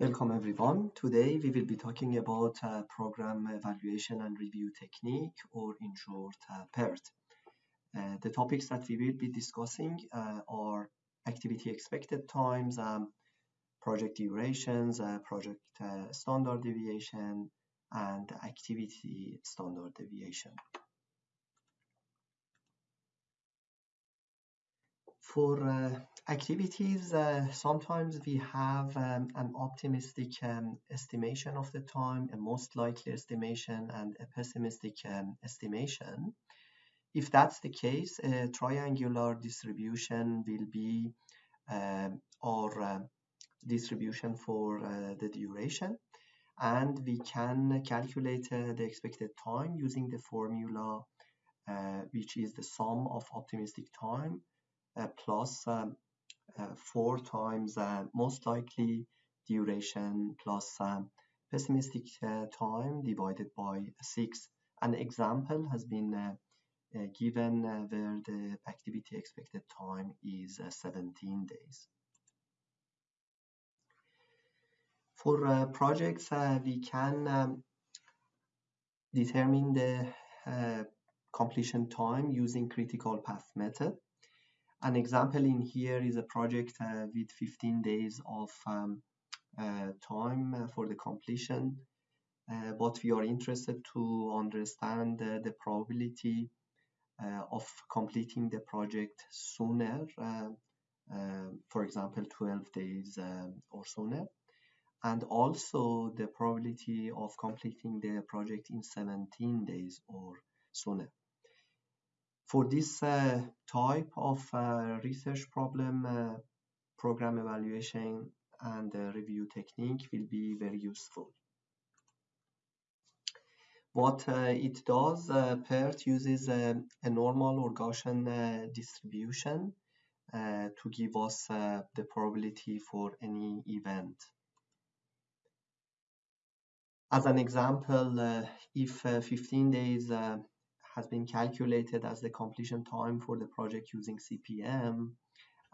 Welcome everyone. Today we will be talking about uh, program evaluation and review technique or in short uh, PERT. Uh, the topics that we will be discussing uh, are activity expected times, um, project durations, uh, project uh, standard deviation and activity standard deviation. For uh, activities, uh, sometimes we have um, an optimistic um, estimation of the time, a most likely estimation, and a pessimistic um, estimation. If that's the case, a triangular distribution will be um, our uh, distribution for uh, the duration. And we can calculate uh, the expected time using the formula, uh, which is the sum of optimistic time uh, plus um, uh, 4 times uh, most likely duration plus pessimistic time divided by 6. An example has been given where the activity expected time is 17 days. For uh, projects, uh, we can um, determine the uh, completion time using critical path method. An example in here is a project uh, with 15 days of um, uh, time uh, for the completion. But we are interested to understand the probability of completing the project sooner, for example, 12 days or sooner and also the probability of completing the project in 17 days or sooner. For this uh, type of uh, research problem, uh, program evaluation and review technique will be very useful. What uh, it does, uh, PERT uses a normal or Gaussian uh, distribution to give us the probability for any event. As an example, if 15 days has been calculated as the completion time for the project using CPM.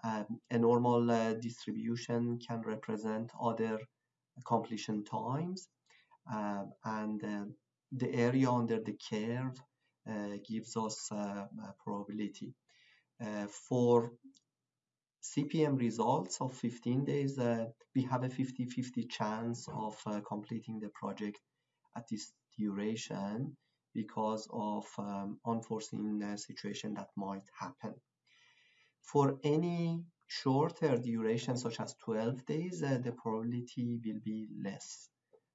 Um, a normal uh, distribution can represent other completion times uh, and uh, the area under the curve uh, gives us uh, probability. Uh, for CPM results of 15 days, we have a 50-50 chance of completing the project at this duration because of um, unforeseen uh, situation that might happen. For any shorter duration such as 12 days, uh, the probability will be less.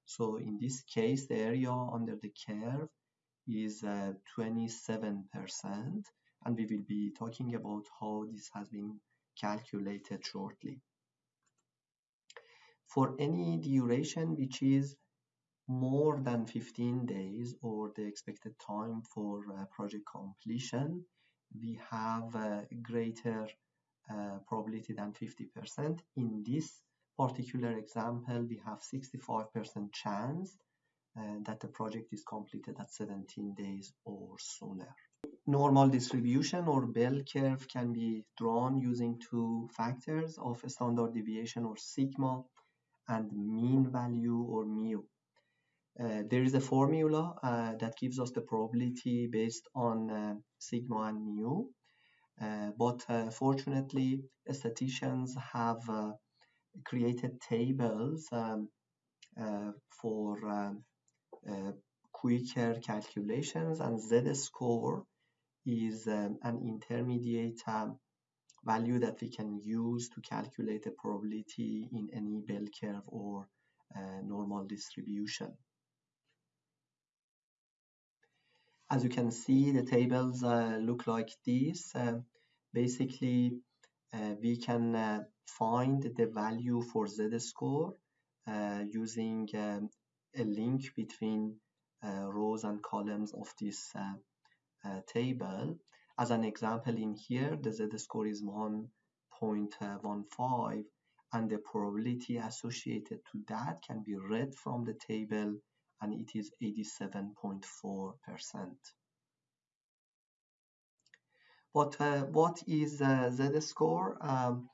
So in this case, the area under the curve is 27% uh, and we will be talking about how this has been calculated shortly. For any duration which is more than 15 days or the expected time for uh, project completion, we have a greater uh, probability than 50%. In this particular example, we have 65% chance uh, that the project is completed at 17 days or sooner. Normal distribution or bell curve can be drawn using two factors of standard deviation or sigma and mean value or mu. Uh, there is a formula uh, that gives us the probability based on uh, sigma and mu. Uh, but uh, fortunately, statisticians have uh, created tables um, for quicker calculations and z-score is um, an intermediate um, value that we can use to calculate the probability in any bell curve or normal distribution. As you can see, the tables uh, look like this. Uh, basically, uh, we can find the value for z-score using um, a link between rows and columns of this table. As an example in here, the z-score is 1.15 and the probability associated to that can be read from the table and it is 87.4%. But uh, what is uh, z-score? Um,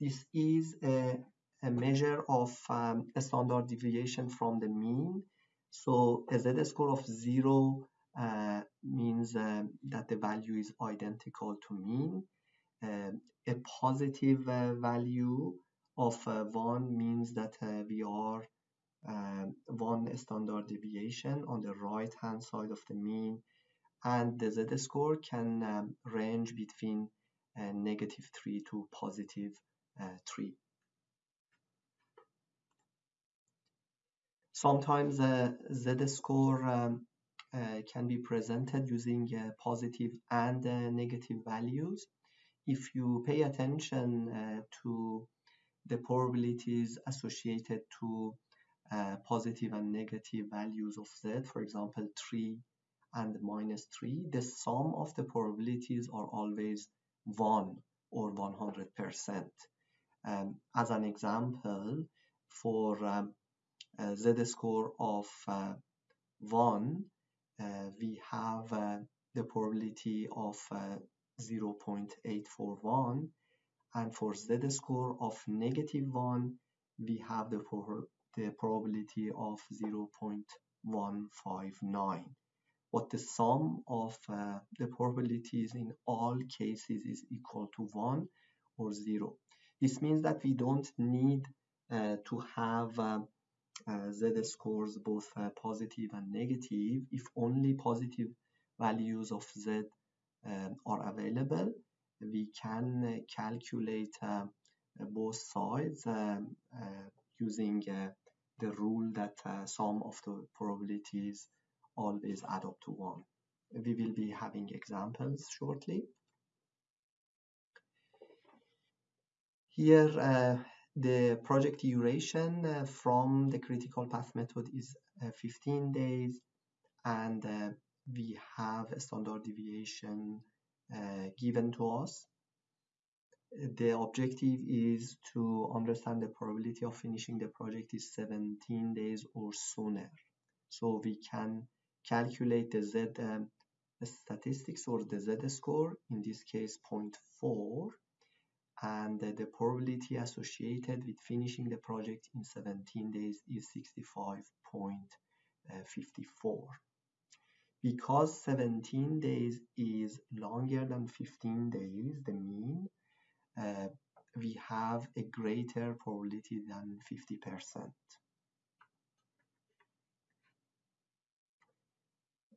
this is a, a measure of um, a standard deviation from the mean. So a z-score of zero uh, means uh, that the value is identical to mean. Uh, a positive uh, value of uh, 1 means that we are um, one standard deviation on the right hand side of the mean and the z-score can um, range between negative 3 to positive 3. Sometimes the z-score um, uh, can be presented using uh, positive and uh, negative values. If you pay attention to the probabilities associated to uh, positive and negative values of z, for example, 3 and minus 3, the sum of the probabilities are always 1 or 100%. Um, as an example, for um, z-score of uh, 1, uh, we have uh, the probability of uh, 0.841 and for z-score of negative 1 we have the, the probability of 0.159 but the sum of uh, the probabilities in all cases is equal to 1 or 0 this means that we don't need uh, to have uh, uh, z scores both uh, positive and negative if only positive values of z um, are available. We can uh, calculate both sides um, using the rule that sum of the probabilities always add up to 1 we will be having examples shortly here uh, the project duration uh, from the critical path method is uh, 15 days and uh, we have a standard deviation uh, given to us. The objective is to understand the probability of finishing the project is 17 days or sooner. So we can calculate the Z um, statistics or the Z score, in this case 0.4 and the probability associated with finishing the project in 17 days is 65.54. Because 17 days is longer than 15 days, the mean, uh, we have a greater probability than 50%.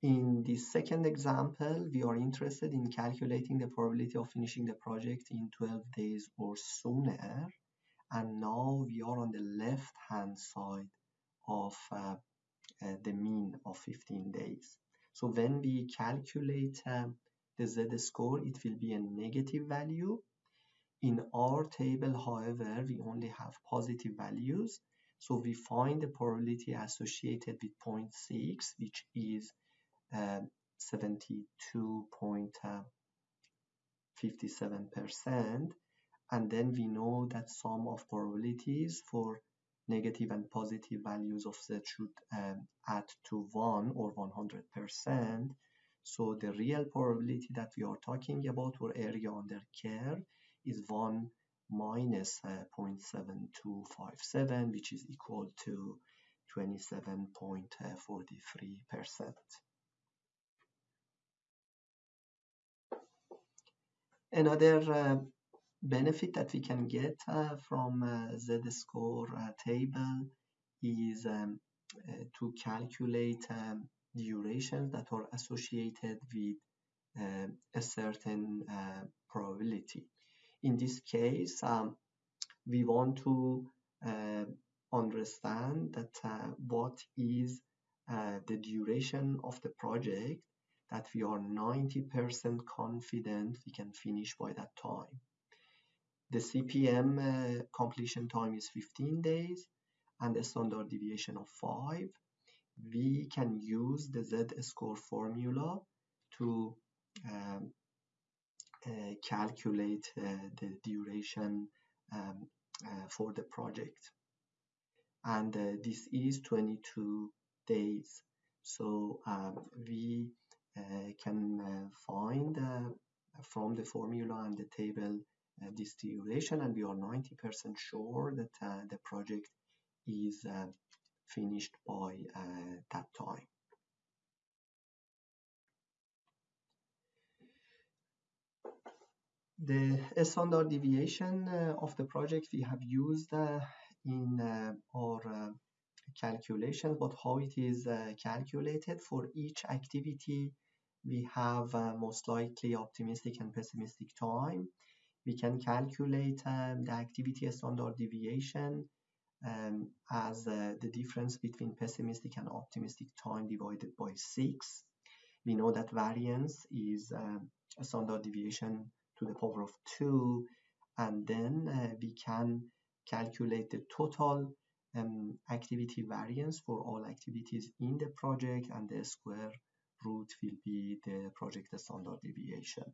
In the second example, we are interested in calculating the probability of finishing the project in 12 days or sooner. And now we are on the left hand side of uh, uh, the mean of 15 days. So when we calculate uh, the z score, it will be a negative value. In our table, however, we only have positive values. So we find the probability associated with 0.6, which is 72.57% and then we know that sum of probabilities for negative and positive values of z should um, add to 1 or 100%. So the real probability that we are talking about or area under curve is 1 minus, uh, 0.7257 which is equal to 27.43%. Another uh, benefit that we can get uh, from uh, z-score uh, table is um, uh, to calculate um, durations that are associated with uh, a certain probability. In this case, um, we want to understand that what is the duration of the project that we are 90% confident we can finish by that time. The CPM uh, completion time is 15 days and a standard deviation of 5. We can use the z-score formula to um, uh, calculate uh, the duration um, uh, for the project. And uh, this is 22 days. So um, we uh, can uh, find uh, from the formula and the table uh, this duration and we are 90% sure that uh, the project is uh, finished by uh, that time. The standard deviation uh, of the project we have used uh, in our calculation, but how it is calculated for each activity we have uh, most likely optimistic and pessimistic time. We can calculate um, the activity standard deviation um, as uh, the difference between pessimistic and optimistic time divided by 6. We know that variance is um, a standard deviation to the power of 2 and then uh, we can calculate the total um, activity variance for all activities in the project and the square root will be the project standard deviation.